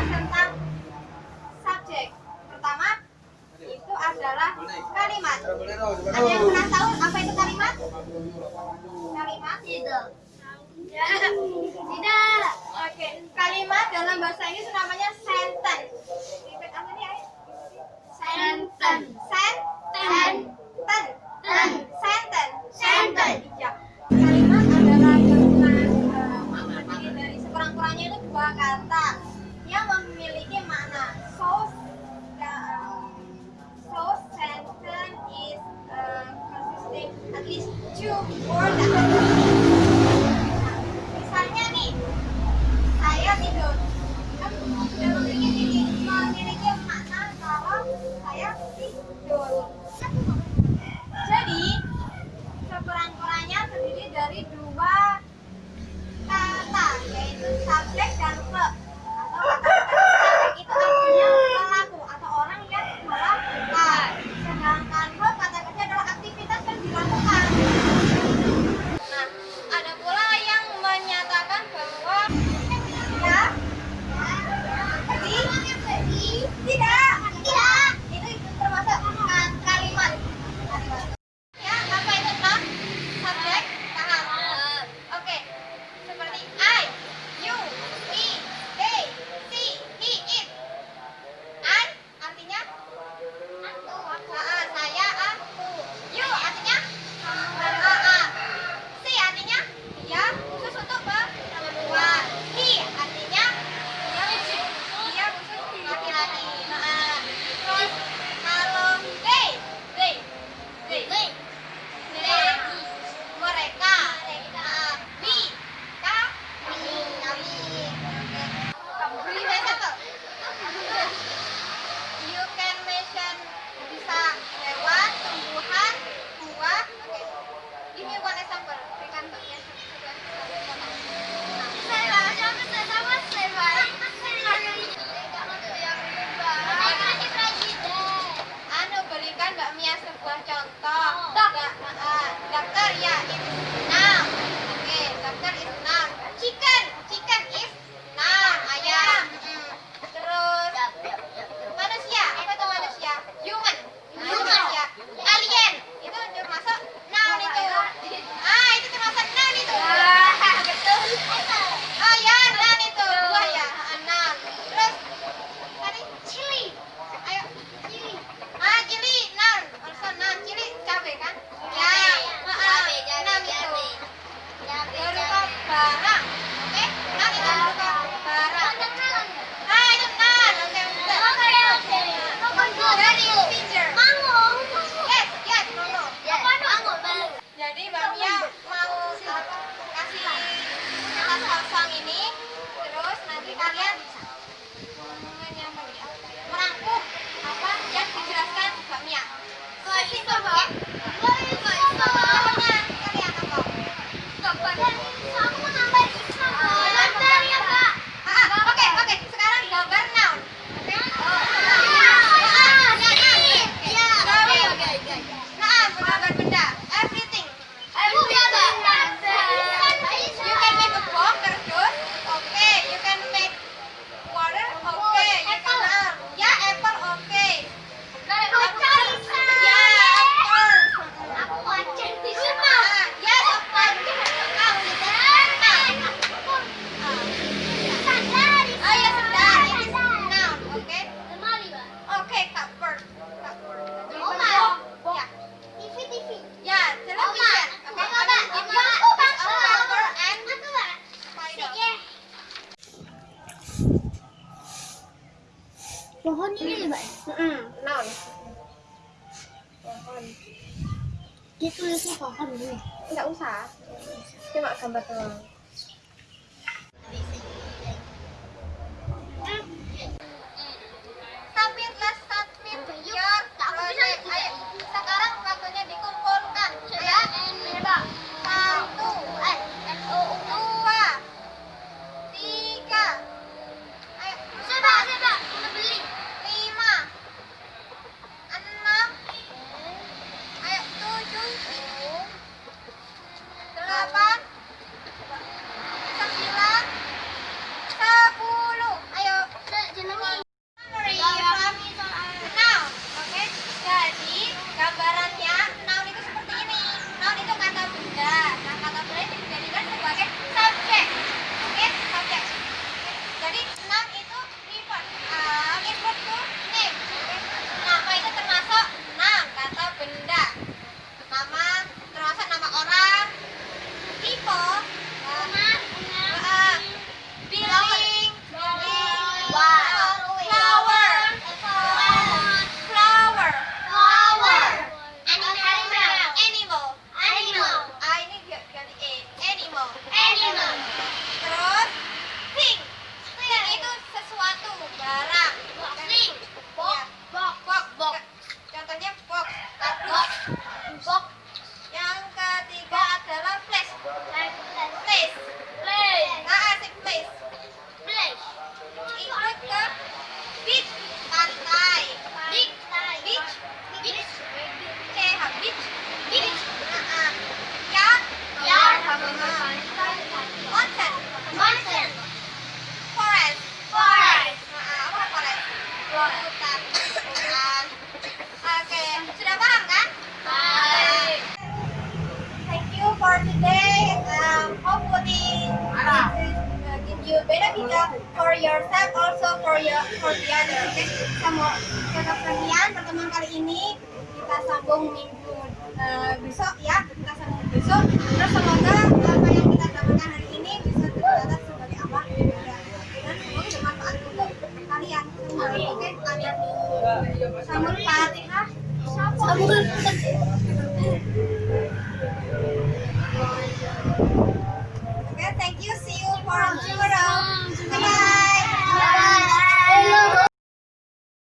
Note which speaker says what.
Speaker 1: membahas tentang subjek. Pertama itu adalah kalimat. Ada yang pernah tahu apa itu kalimat? Kalimat
Speaker 2: tidak Tidak.
Speaker 1: Oke. Kalimat dalam bahasa ini namanya sentence.
Speaker 2: Sentence.
Speaker 1: Sentence. bakmian sebuah contoh.
Speaker 2: Dok.
Speaker 1: Dok, dokter ya ini pohon ini ya,
Speaker 2: mbak?
Speaker 1: Hmm, non. Pohon.
Speaker 2: Dia tulisnya pohon ini ya?
Speaker 1: enggak usah. Cuma gambar doang. ini kita sambung minggu uh, besok ya kita sambung besok. Terus semoga apa yang kita dapatkan hari ini bisa tercatat sebagai apa dan semoga bermanfaat untuk kalian semua. Oke amin samul fatihah
Speaker 2: sambung